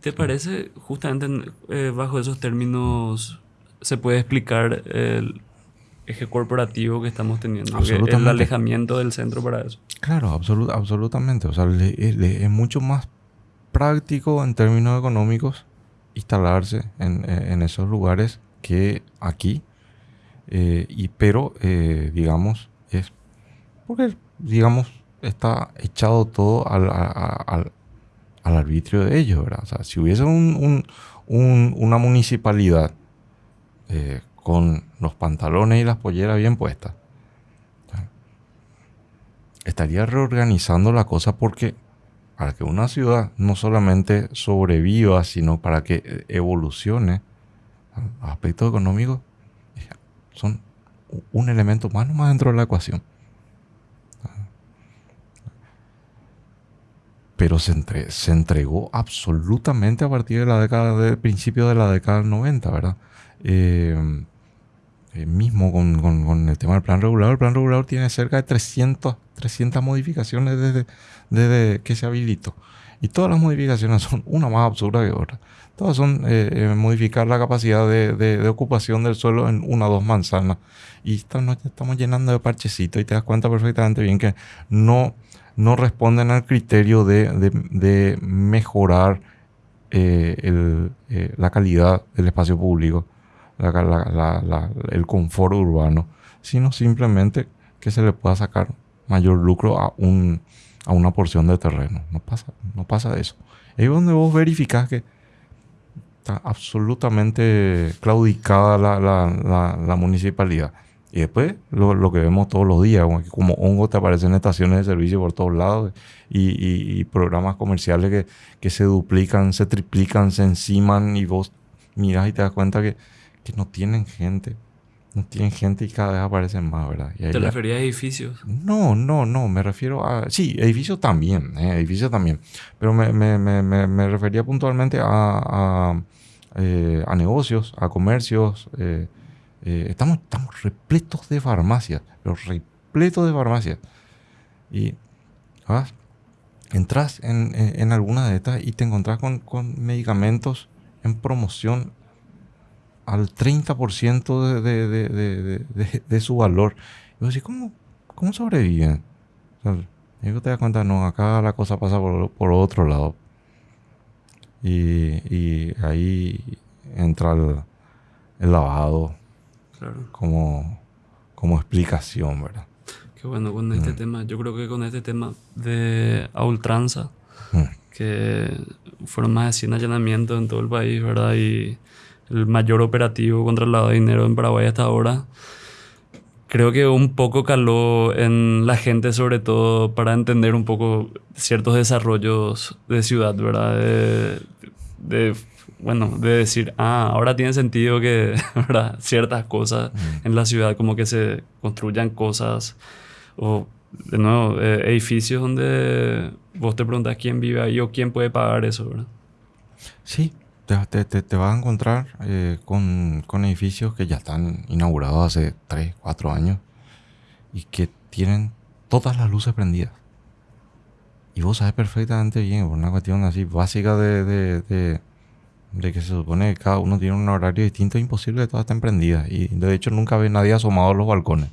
¿Te parece, justamente eh, bajo esos términos, se puede explicar el, eje corporativo que estamos teniendo. El alejamiento del centro para eso. Claro, absolutamente. O sea, es mucho más práctico en términos económicos instalarse en, esos lugares que aquí. Eh, y, pero, eh, digamos, es porque, digamos, está echado todo al, al, arbitrio de ellos, ¿verdad? O sea, si hubiese un, una municipalidad eh, con los pantalones y las polleras bien puestas. Estaría reorganizando la cosa porque para que una ciudad no solamente sobreviva, sino para que evolucione, los aspectos económicos son un elemento más nomás dentro de la ecuación. Pero se, entregó absolutamente a partir de la década, del principio de la década del 90, ¿verdad? Eh, eh, mismo con, el tema del plan regulador. El plan regulador tiene cerca de 300, 300 modificaciones desde, que se habilitó. Y todas las modificaciones son una más absurda que otra. Todas son eh, modificar la capacidad de, de, ocupación del suelo en una o dos manzanas. Y estamos, estamos llenando de parchecitos y te das cuenta perfectamente bien que no, no responden al criterio de, de mejorar eh, el, la calidad del espacio público, el confort urbano, sino simplemente que se le pueda sacar mayor lucro a un a una porción de terreno. No pasa, no pasa eso. Es donde vos verificás que está absolutamente claudicada la, municipalidad. Y después lo, que vemos todos los días, como hongos te aparecen estaciones de servicio por todos lados y, programas comerciales que, que, se duplican, se triplican, se enciman y vos mirás y te das cuenta que, que no tienen gente no tienen gente y cada vez aparecen más, ¿verdad? ¿Te referías a edificios? No, no, no, me refiero a... Sí, edificios también, eh, edificios también. Pero me, me, me, me refería puntualmente a, a, eh, a, negocios, a comercios. Eh, eh, estamos, estamos repletos de farmacias, pero repletos de farmacias. Y ¿vas? entras en, en, en, alguna de estas y te encontrás con, con medicamentos en promoción al 30% de, de, de, de, su valor. Y vos decís, ¿cómo, cómo sobreviven? y te das cuenta, no, acá la cosa pasa por, por otro lado. Y, y ahí entra el lavado como, como explicación, ¿verdad? Qué bueno con este mm. tema. Yo creo que con este tema de a ultranza, mm. que fueron más de 100 allanamientos en todo el país, ¿verdad? Y el mayor operativo contra el lavado de dinero en Paraguay hasta ahora. Creo que un poco caló en la gente, sobre todo para entender un poco ciertos desarrollos de ciudad, ¿verdad? De, bueno, de decir, ah, ahora tiene sentido que ¿verdad? ciertas cosas en la ciudad, como que se construyan cosas, o de nuevo, eh, edificios donde vos te preguntas quién vive ahí o quién puede pagar eso, ¿verdad? Sí, te, te, te, vas a encontrar eh, con, con, edificios que ya están inaugurados hace 3, 4 años y que tienen todas las luces prendidas. Y vos sabes perfectamente bien, por una cuestión así básica de, de, de, de, que se supone que cada uno tiene un horario distinto, es imposible que todas estén prendidas. Y de hecho nunca ve nadie asomado a los balcones.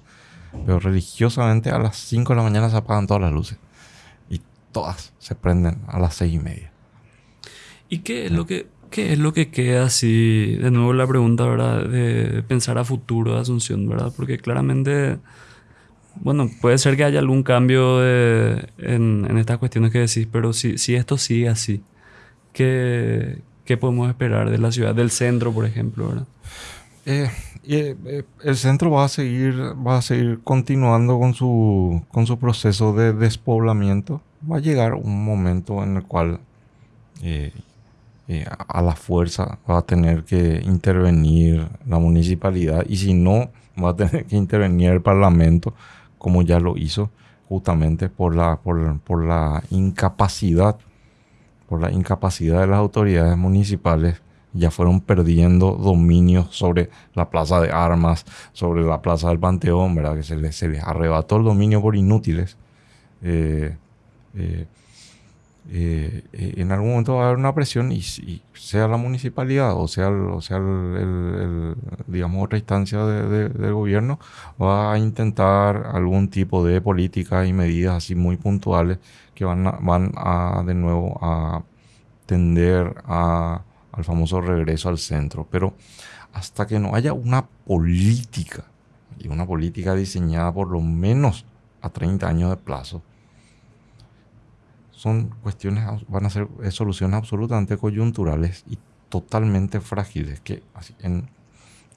Pero religiosamente a las 5 de la mañana se apagan todas las luces. Y todas se prenden a las 6 y media. ¿Y qué es lo que ¿Qué es lo que queda así? De nuevo la pregunta, ¿verdad? De pensar a futuro de Asunción, ¿verdad? Porque claramente, bueno, puede ser que haya algún cambio en, estas cuestiones que decís, pero si, si esto sigue así, ¿qué, ¿qué, podemos esperar de la ciudad, del centro, por ejemplo, ¿verdad? Eh, eh, el centro va a seguir, va a seguir continuando con su, con su proceso de despoblamiento. Va a llegar un momento en el cual eh, a la fuerza va a tener que intervenir la municipalidad y si no, va a tener que intervenir el Parlamento, como ya lo hizo, justamente por la, por, por la incapacidad, por la incapacidad de las autoridades municipales ya fueron perdiendo dominio sobre la plaza de armas, sobre la plaza del Panteón, ¿verdad? Que se les, se les arrebató el dominio por inútiles. Eh, eh, eh, en algún momento va a haber una presión y, sea la municipalidad o sea, o sea el, digamos otra instancia de, gobierno va a intentar algún tipo de políticas y medidas así muy puntuales que van a, van a de nuevo a tender a, al famoso regreso al centro. Pero hasta que no haya una política y una política diseñada por lo menos a 30 años de plazo son cuestiones, van a ser soluciones absolutamente coyunturales y totalmente frágiles, que en,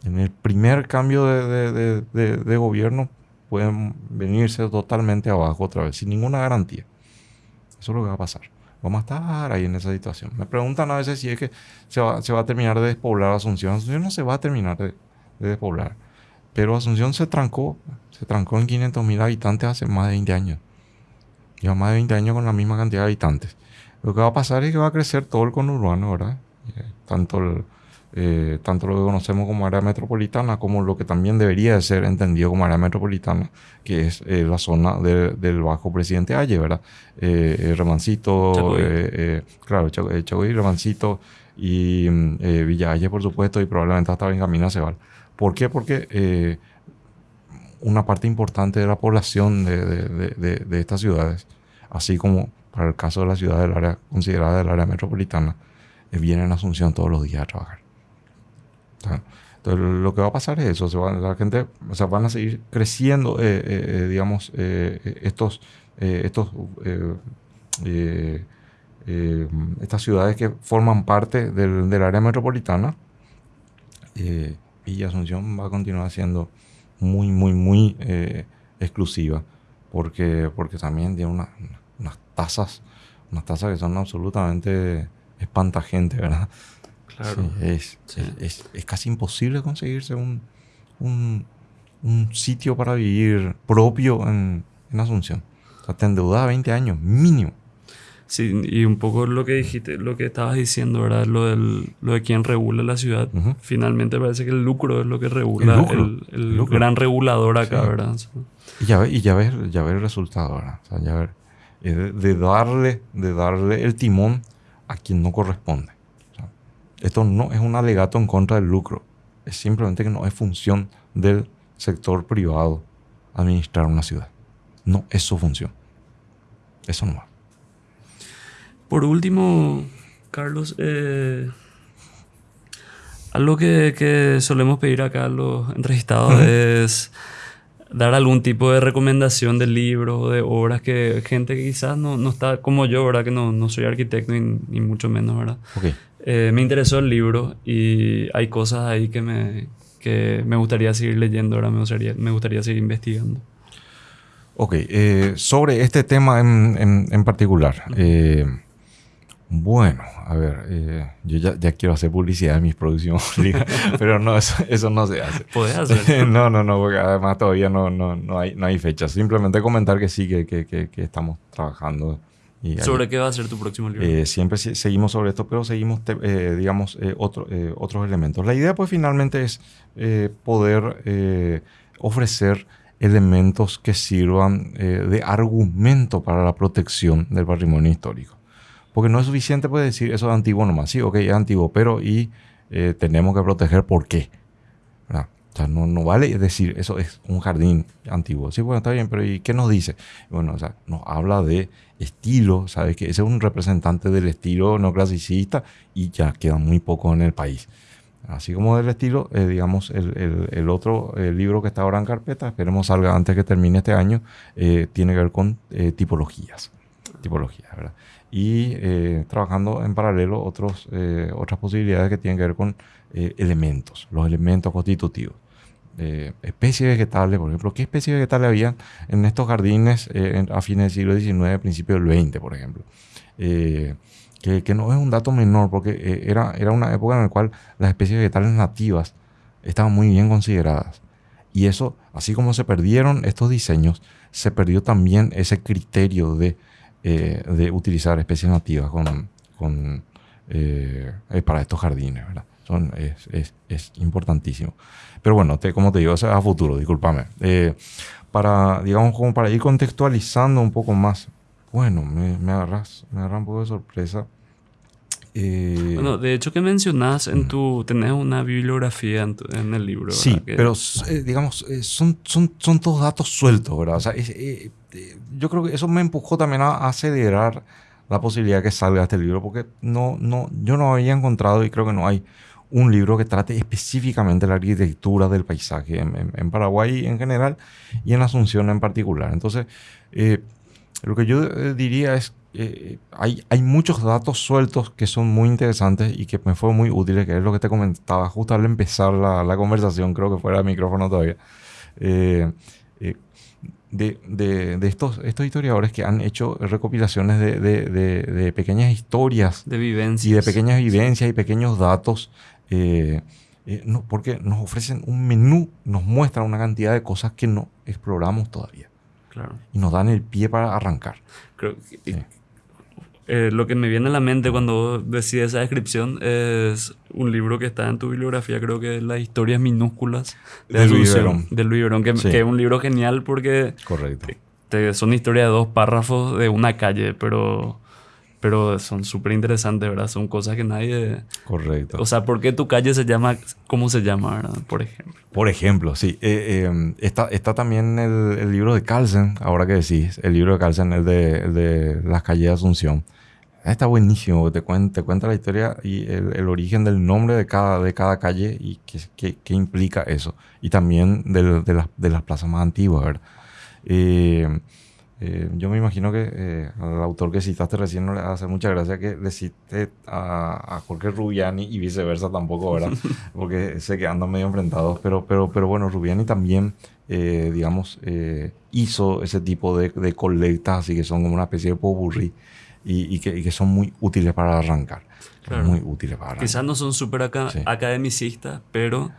en el primer cambio de, de, de, gobierno pueden venirse totalmente abajo otra vez, sin ninguna garantía. Eso es lo que va a pasar. Vamos a estar ahí en esa situación. Me preguntan a veces si es que se va, se va a terminar de despoblar Asunción. Asunción no se va a terminar de, de despoblar. pero Asunción se trancó, se trancó en 500.000 habitantes hace más de 20 años. Lleva más de 20 años con la misma cantidad de habitantes. Lo que va a pasar es que va a crecer todo el conurbano, ¿verdad? Eh, tanto, el, eh, tanto lo que conocemos como área metropolitana como lo que también debería de ser entendido como área metropolitana, que es eh, la zona del Bajo Presidente Aye, ¿verdad? Remancito, claro, Chacoy, Remancito y Villa Aye, por supuesto, y probablemente hasta Benjamín Cebal. ¿Por qué? Porque una parte importante de la población de, de, de estas ciudades, así como para el caso de la ciudad del área considerada del área metropolitana, eh, vienen a Asunción todos los días a trabajar. Entonces, lo que va a pasar es eso, la gente, o sea, van a seguir creciendo, eh, eh, digamos, estos, estos, estas ciudades que forman parte del, del área metropolitana. y Asunción va a continuar siendo muy, muy, muy exclusiva, porque, porque también tiene una unas tasas, unas tasas que son absolutamente espantagentes, ¿verdad? Claro. es, Es, es, casi imposible conseguirse un, un, un, sitio para vivir propio en, en Asunción. O sea, te endeudas 20 años, mínimo. Sí, y un poco lo que dijiste, lo que estabas diciendo, ¿verdad? Lo, del, lo de quién regula la ciudad. Finalmente parece que el lucro es lo que regula, el, el, gran regulador acá, ¿verdad? Y ya, y ya ves, ya ves el resultado, ¿verdad? O sea, ya ver de, darle, de darle el timón a quien no corresponde. esto no es un alegato en contra del lucro, es simplemente que no es función del sector privado administrar una ciudad. No es su función. Eso no va. Por último, Carlos, eh, algo que, que, solemos pedir acá a los entrevistados es dar algún tipo de recomendación de libros o de obras que gente que quizás no, no está como yo, ¿verdad? Que no, no soy arquitecto ni, mucho menos, ¿verdad? Eh, me interesó el libro y hay cosas ahí que me, que me gustaría seguir leyendo, ahora me gustaría, me gustaría seguir investigando. Ok, eh, sobre este tema en, en, en particular. Bueno, a ver, eh, yo ya, ya, quiero hacer publicidad de mis producciones, pero no, eso, no se hace. ¿Puedes hacer? no, no, no, porque además todavía no, no, no, hay, no hay fecha. Simplemente comentar que sí, que, que, que, estamos trabajando. Y ¿Sobre qué va a ser tu próximo libro? Eh, siempre seguimos sobre esto, pero seguimos, eh, digamos, otro, otros elementos. La idea, pues, finalmente es poder ofrecer elementos que sirvan de argumento para la protección del patrimonio histórico. Porque no es suficiente pues, decir eso es antiguo nomás. Sí, ok, es antiguo, pero y eh, tenemos que proteger por qué. O sea, no, no vale decir eso es un jardín antiguo. Sí, bueno, está bien, pero ¿y qué nos dice? Bueno, o sea, nos habla de estilo, ¿sabes? Que ese es un representante del estilo no clasicista y ya queda muy poco en el país. Así como del estilo, eh, digamos, el, el, otro libro que está ahora en carpeta, esperemos salga antes que termine este año, eh, tiene que ver con tipologías. Tipologías, ¿verdad? y eh, trabajando en paralelo otros, eh, otras posibilidades que tienen que ver con eh, elementos, los elementos constitutivos. especies vegetales, por ejemplo, ¿qué especies vegetales había en estos jardines a fines del siglo XIX, principios del XX, por ejemplo? Que, que, no es un dato menor, porque era, era una época en la cual las especies vegetales nativas estaban muy bien consideradas. Y eso, así como se perdieron estos diseños, se perdió también ese criterio de eh, de utilizar especies nativas con, con eh, eh, para estos jardines, ¿verdad? Son, es, es, es, importantísimo. Pero bueno, te, como te digo, eso es a futuro, discúlpame. para, digamos, como para ir contextualizando un poco más, bueno, me, me, agarras, me agarras un poco de sorpresa. bueno, de hecho que mencionas en tu, tenés una bibliografía en, el libro. Sí, pero digamos, son, son, son todos datos sueltos, ¿verdad? O sea, es, este, yo creo que eso me empujó también a acelerar la posibilidad de que salga este libro, porque no, no, yo no había encontrado y creo que no hay un libro que trate específicamente la arquitectura del paisaje en, Paraguay en general y en Asunción en particular. Entonces, eh, lo que yo eh, diría es eh, hay, hay muchos datos sueltos que son muy interesantes y que me fue muy útiles, que es lo que te comentaba justo al empezar la, la conversación, creo que fuera el micrófono todavía de, de, estos, estos historiadores que han hecho recopilaciones de, de pequeñas historias. De vivencias. Y de pequeñas vivencias y pequeños datos. Eh, eh, no, porque nos ofrecen un menú, nos muestran una cantidad de cosas que no exploramos todavía. Claro. Y nos dan el pie para arrancar. Creo que- eh, lo que me viene a la mente cuando decía esa descripción es un libro que está en tu bibliografía, creo que es Las historias minúsculas De Luis Asunción, Verón. de Luis Verón, que, Sí. que es un libro genial porque Correcto. te- son historias de dos párrafos de una calle, pero, pero son súper interesantes, ¿verdad? Son cosas que nadie... Correcto. O sea, ¿por qué tu calle se llama cómo se llama, ¿verdad? Por ejemplo. Por ejemplo, sí. eh, eh, está, está también el, el libro de Carlsen, ahora que decís. El libro de Carlsen, el de, el de Las calles de Asunción. Está buenísimo. Te cuenta, te cuenta la historia y el, el origen del nombre de cada, de cada calle y qué, qué- qué implica eso. Y también del- de, las, de las plazas más antiguas, ¿verdad? Eh, eh, yo me imagino que eh, al autor que citaste recién no le hace mucha gracia que le cite a, a Jorge Rubiani y viceversa tampoco, ¿verdad? Porque sé que andan medio enfrentados, pero, pero, pero bueno, Rubiani también, eh, digamos, eh, hizo ese tipo de, de colectas, así que son como una especie de popurrí y, y que, y que son muy útiles para arrancar. Claro. Muy útiles para arrancar. Quizás no son súper aca- Sí. academicistas, pero,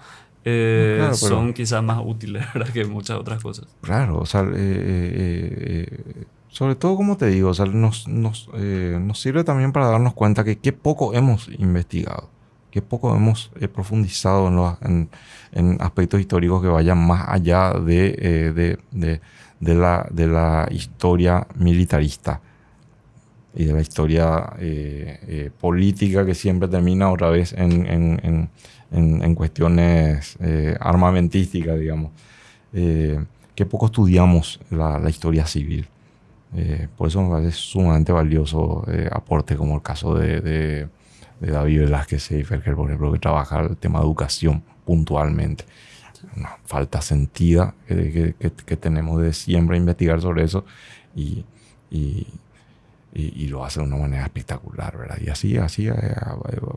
eh, Claro, pero- son quizás más útiles ¿verdad? que muchas otras cosas. Claro, o sea, eh, eh, eh, sobre todo como te digo, o sea, nos, nos, eh, nos sirve también para darnos cuenta que qué poco hemos investigado, qué poco hemos eh, profundizado en, los, en, en aspectos históricos que vayan más allá de, eh, de, de- de la, de la historia militarista y de la historia eh, eh, política que siempre termina otra vez en, en- en- en- cuestiones eh, armamentísticas, digamos. Eh, que poco estudiamos la, la historia civil. Eh, por eso me parece sumamente valioso aporte como el caso de, de- de David Velázquez Seiferker, por ejemplo, que trabaja el tema de educación puntualmente. Una falta sentida que- que- que tenemos de siempre investigar sobre eso y, y- y- y lo hace de una manera espectacular, ¿verdad? Y así, así, eh,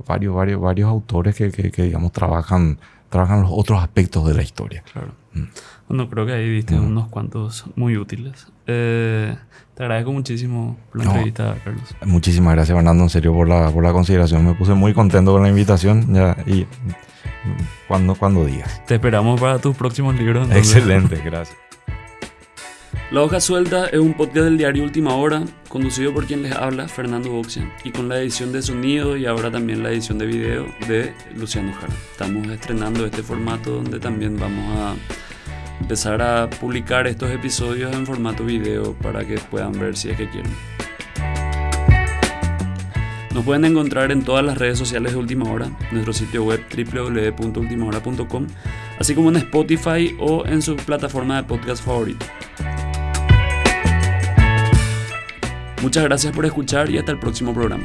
varios, varios, varios autores que, que- que, digamos, trabajan, trabajan los otros aspectos de la historia. Claro. Mm. Bueno, creo que ahí viste Mm. unos cuantos muy útiles. Eh, te agradezco muchísimo por la No. entrevista, Carlos. Muchísimas gracias, Fernando, en serio, por la, por la consideración. Me puse muy contento con la invitación ya, y cuando, cuando digas. Te esperamos para tus próximos libros. entonces. Excelente, gracias. La Hoja Suelta es un podcast del diario Última Hora, conducido por quien les habla, Fernando Boxian, y con la edición de sonido y ahora también la edición de video de Luciano Jara. Estamos estrenando este formato donde también vamos a empezar a publicar estos episodios en formato video para que puedan ver si es que quieren. Nos pueden encontrar en todas las redes sociales de Última Hora, nuestro sitio web www.ultimahora.com, así como en Spotify o en su plataforma de podcast favorito. Muchas gracias por escuchar y hasta el próximo programa.